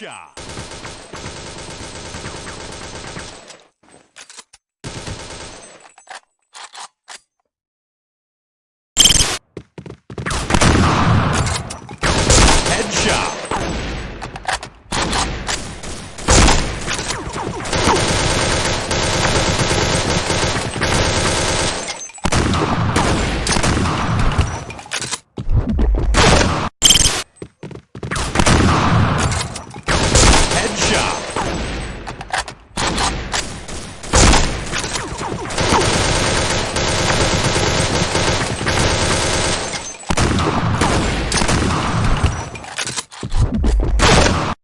Headshot. Headshot. shot.